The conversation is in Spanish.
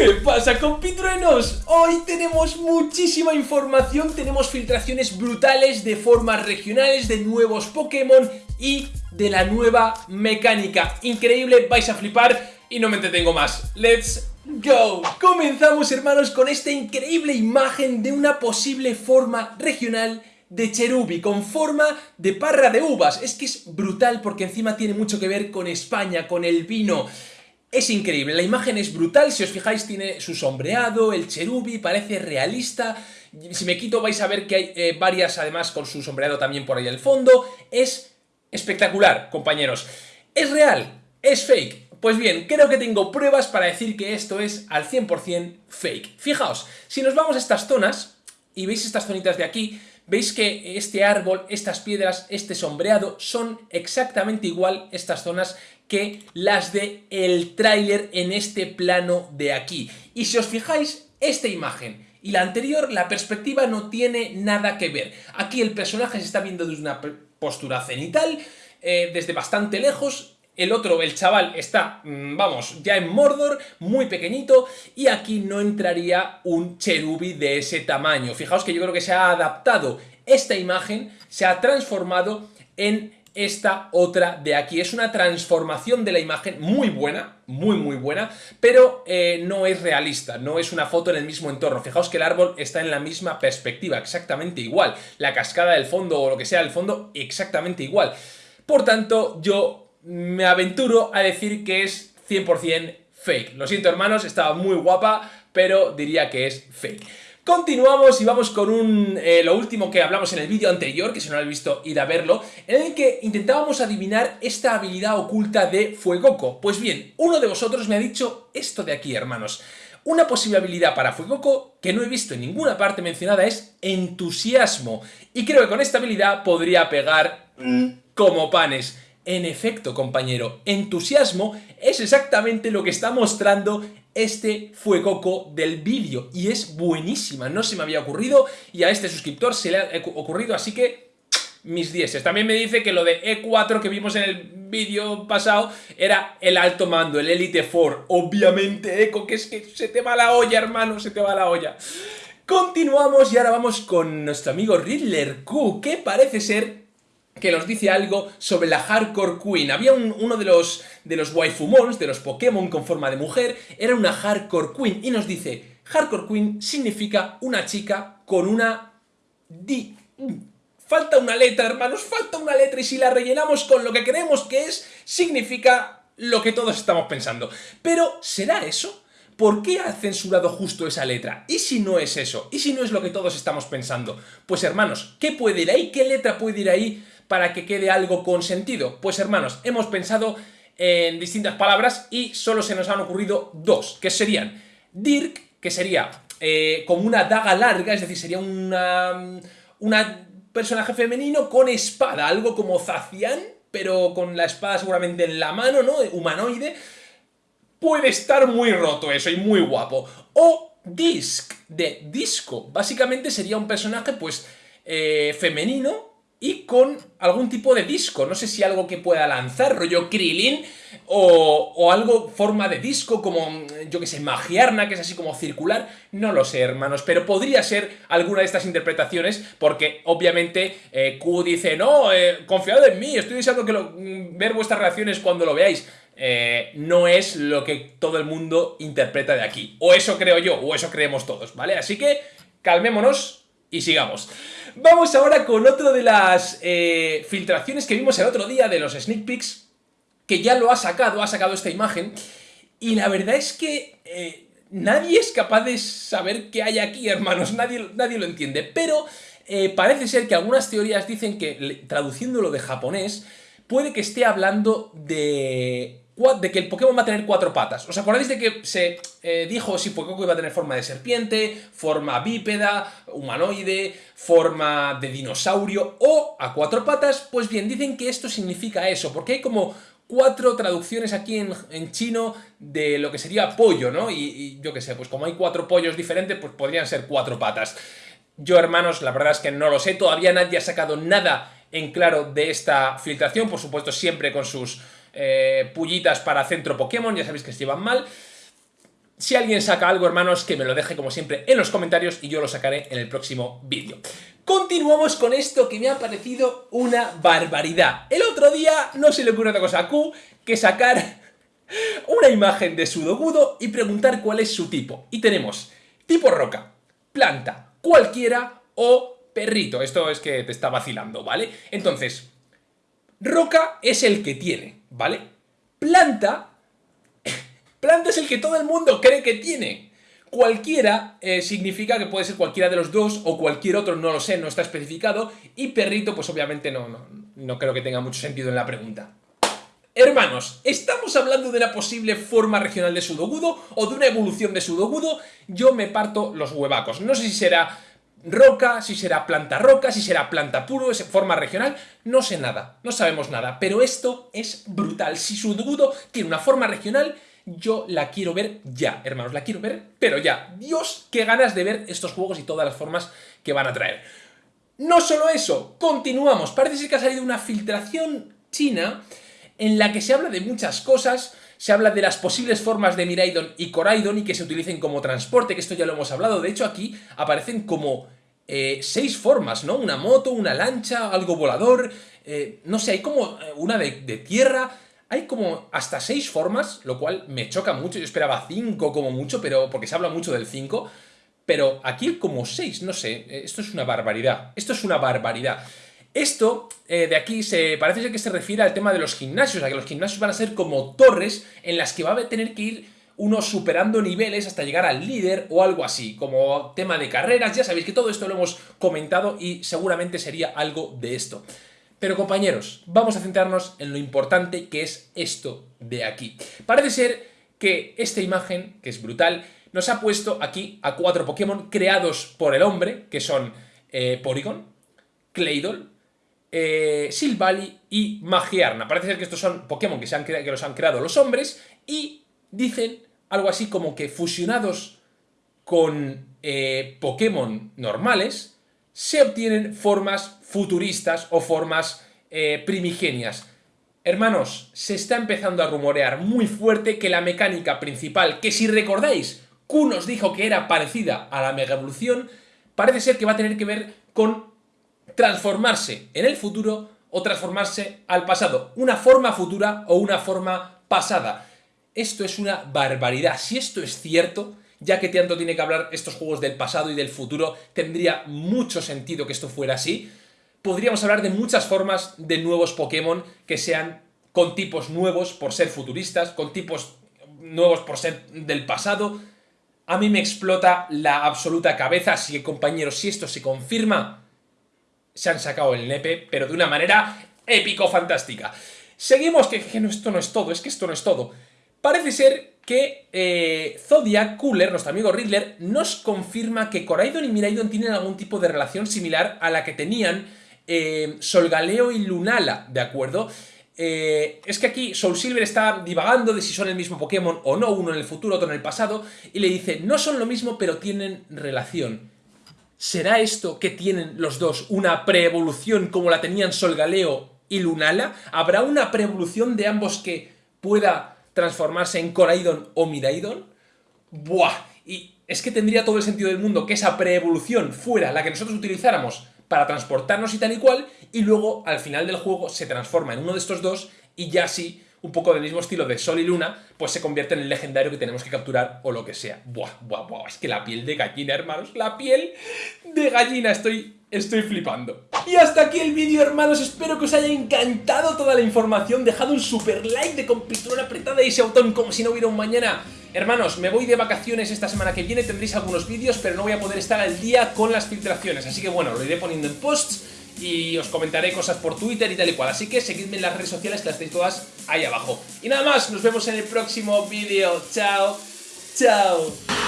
¿Qué pasa compitruenos? Hoy tenemos muchísima información, tenemos filtraciones brutales de formas regionales, de nuevos Pokémon y de la nueva mecánica. Increíble, vais a flipar y no me entretengo más. ¡Let's go! Comenzamos hermanos con esta increíble imagen de una posible forma regional de Cherubi con forma de parra de uvas. Es que es brutal porque encima tiene mucho que ver con España, con el vino. Es increíble, la imagen es brutal, si os fijáis tiene su sombreado, el cherubi, parece realista, si me quito vais a ver que hay eh, varias además con su sombreado también por ahí al fondo, es espectacular compañeros. ¿Es real? ¿Es fake? Pues bien, creo que tengo pruebas para decir que esto es al 100% fake. Fijaos, si nos vamos a estas zonas, y veis estas zonitas de aquí, veis que este árbol, estas piedras, este sombreado son exactamente igual estas zonas que las de el tráiler en este plano de aquí. Y si os fijáis, esta imagen y la anterior, la perspectiva no tiene nada que ver. Aquí el personaje se está viendo desde una postura cenital, eh, desde bastante lejos, el otro, el chaval, está, mm, vamos, ya en Mordor, muy pequeñito, y aquí no entraría un cherubi de ese tamaño. Fijaos que yo creo que se ha adaptado esta imagen, se ha transformado en esta otra de aquí. Es una transformación de la imagen muy buena, muy muy buena, pero eh, no es realista, no es una foto en el mismo entorno. Fijaos que el árbol está en la misma perspectiva, exactamente igual. La cascada del fondo o lo que sea del fondo, exactamente igual. Por tanto, yo me aventuro a decir que es 100% fake. Lo siento hermanos, estaba muy guapa, pero diría que es fake. Continuamos y vamos con un, eh, lo último que hablamos en el vídeo anterior, que si no lo habéis visto, id a verlo, en el que intentábamos adivinar esta habilidad oculta de Fuegoco. Pues bien, uno de vosotros me ha dicho esto de aquí, hermanos. Una posible habilidad para Fuegoco que no he visto en ninguna parte mencionada es entusiasmo. Y creo que con esta habilidad podría pegar como panes. En efecto, compañero, entusiasmo es exactamente lo que está mostrando este fue Coco del vídeo y es buenísima, no se me había ocurrido y a este suscriptor se le ha ocurrido, así que mis dieces. También me dice que lo de E4 que vimos en el vídeo pasado era el alto mando, el Elite 4. Obviamente, Eco, que es que se te va la olla, hermano, se te va la olla. Continuamos y ahora vamos con nuestro amigo Riddler Q, que parece ser que nos dice algo sobre la Hardcore Queen. Había uno de los, de los waifumons, de los Pokémon con forma de mujer, era una Hardcore Queen y nos dice, Hardcore Queen significa una chica con una di... Falta una letra, hermanos, falta una letra y si la rellenamos con lo que creemos que es, significa lo que todos estamos pensando. Pero, ¿será eso? ¿Por qué ha censurado justo esa letra? ¿Y si no es eso? ¿Y si no es lo que todos estamos pensando? Pues hermanos, ¿qué puede ir ahí? ¿Qué letra puede ir ahí para que quede algo con sentido? Pues hermanos, hemos pensado en distintas palabras y solo se nos han ocurrido dos, que serían Dirk, que sería eh, como una daga larga, es decir, sería una, una personaje femenino con espada, algo como Zacian, pero con la espada seguramente en la mano, ¿no? Humanoide. Puede estar muy roto eso y muy guapo. O Disc, de disco. Básicamente sería un personaje, pues, eh, femenino, y con algún tipo de disco. No sé si algo que pueda lanzar, rollo Krillin, o, algo forma de disco, como, yo que sé, Magiarna, que es así como circular. No lo sé, hermanos, pero podría ser alguna de estas interpretaciones, porque obviamente eh, Q dice, no, eh, confiado en mí, estoy deseando que mm, ver vuestras reacciones cuando lo veáis. Eh, no es lo que todo el mundo interpreta de aquí. O eso creo yo, o eso creemos todos, ¿vale? Así que calmémonos y sigamos. Vamos ahora con otra de las eh, filtraciones que vimos el otro día de los sneak peeks, que ya lo ha sacado, ha sacado esta imagen, y la verdad es que eh, nadie es capaz de saber qué hay aquí, hermanos, nadie, nadie lo entiende, pero parece ser que algunas teorías dicen que, traduciéndolo de japonés, puede que esté hablando de de que el Pokémon va a tener cuatro patas. ¿Os acordáis de que se eh, dijo si Pokémon iba a tener forma de serpiente, forma bípeda, humanoide, forma de dinosaurio o a cuatro patas? Pues bien, dicen que esto significa eso, porque hay como cuatro traducciones aquí en, chino de lo que sería pollo, ¿no? Y, y yo qué sé, pues como hay cuatro pollos diferentes, pues podrían ser cuatro patas. Yo, hermanos, la verdad es que no lo sé, todavía nadie ha sacado nada en claro de esta filtración, por supuesto siempre con sus eh, pullitas para centro Pokémon, ya sabéis que se llevan mal. Si alguien saca algo, hermanos, que me lo deje como siempre en los comentarios y yo lo sacaré en el próximo vídeo. Continuamos con esto que me ha parecido una barbaridad. El otro día no se le ocurre otra cosa a Q que sacar una imagen de Sudogudo y preguntar cuál es su tipo. Y tenemos tipo roca, planta, cualquiera o perrito. Esto es que te está vacilando, ¿vale? Entonces, roca es el que tiene, ¿vale? Planta Planta es el que todo el mundo cree que tiene. Cualquiera eh, significa que puede ser cualquiera de los dos o cualquier otro, no lo sé, no está especificado. Y perrito, pues obviamente no, no, no creo que tenga mucho sentido en la pregunta. Hermanos, ¿estamos hablando de una posible forma regional de Sudogudo o de una evolución de Sudogudo? Yo me parto los huevacos. No sé si será roca, si será planta roca, si será planta puro, forma regional, no sé nada, no sabemos nada. Pero esto es brutal. Si Sudogudo tiene una forma regional yo la quiero ver ya, hermanos, la quiero ver, pero ya. Dios, qué ganas de ver estos juegos y todas las formas que van a traer. No solo eso, continuamos. Parece que ha salido una filtración china en la que se habla de muchas cosas, se habla de las posibles formas de Miraidon y Coraidon y que se utilicen como transporte, que esto ya lo hemos hablado. De hecho, aquí aparecen como eh, seis formas, ¿no? Una moto, una lancha, algo volador, eh, no sé, hay como eh, una de tierra hay como hasta seis formas, lo cual me choca mucho. Yo esperaba cinco como mucho, pero porque se habla mucho del cinco. Pero aquí como seis, no sé. Eh, esto es una barbaridad. Esto es una barbaridad. Esto eh, de aquí se parece ser que se refiere al tema de los gimnasios, a que los gimnasios van a ser como torres en las que va a tener que ir uno superando niveles hasta llegar al líder o algo así, como tema de carreras, ya sabéis que todo esto lo hemos comentado y seguramente sería algo de esto. Pero compañeros, vamos a centrarnos en lo importante que es esto de aquí. Parece ser que esta imagen, que es brutal, nos ha puesto aquí a cuatro Pokémon creados por el hombre, que son eh, Porygon, Claydol, eh, y Magiarna. Parece ser que estos son Pokémon que, se han que los han creado los hombres y dicen algo así como que fusionados con eh, Pokémon normales, se obtienen formas futuristas o formas eh, primigenias. Hermanos, se está empezando a rumorear muy fuerte que la mecánica principal, que si recordáis, Q nos dijo que era parecida a la Mega Evolución, parece ser que va a tener que ver con transformarse en el futuro o transformarse al pasado. Una forma futura o una forma pasada. Esto es una barbaridad. Si esto es cierto, ya que tanto tiene que hablar estos juegos del pasado y del futuro, tendría mucho sentido que esto fuera así. Podríamos hablar de muchas formas de nuevos Pokémon que sean con tipos nuevos por ser futuristas, con tipos nuevos por ser del pasado. A mí me explota la absoluta cabeza, así que compañeros, si esto se confirma, se han sacado el nepe, pero de una manera épico-fantástica. Seguimos, que, que esto no es todo, es que esto no es todo. Parece ser que eh, Zodiac Cooler, nuestro amigo Riddler, nos confirma que Coraidon y Miraidon tienen algún tipo de relación similar a la que tenían eh, Solgaleo y Lunala, ¿de acuerdo? Eh, es que aquí Soul Silver está divagando de si son el mismo Pokémon o no, uno en el futuro, otro en el pasado, y le dice, no son lo mismo, pero tienen relación. ¿Será esto que tienen los dos una preevolución como la tenían Solgaleo y Lunala? ¿Habrá una preevolución de ambos que pueda transformarse en Coraidon o Miraidon, ¡buah! Y es que tendría todo el sentido del mundo que esa preevolución fuera la que nosotros utilizáramos para transportarnos y tal y cual, y luego al final del juego se transforma en uno de estos dos y ya sí, un poco del mismo estilo de Sol y Luna, pues se convierte en el legendario que tenemos que capturar o lo que sea. Buah, buah, buah, es que la piel de gallina, hermanos, la piel de gallina, estoy Estoy flipando. Y hasta aquí el vídeo, hermanos. Espero que os haya encantado toda la información. Dejad un super like de compitón apretada y ese botón como si no hubiera un mañana. Hermanos, me voy de vacaciones esta semana que viene. Tendréis algunos vídeos, pero no voy a poder estar al día con las filtraciones. Así que bueno, lo iré poniendo en posts y os comentaré cosas por Twitter y tal y cual. Así que seguidme en las redes sociales que las tenéis todas ahí abajo. Y nada más, nos vemos en el próximo vídeo. Chao, chao.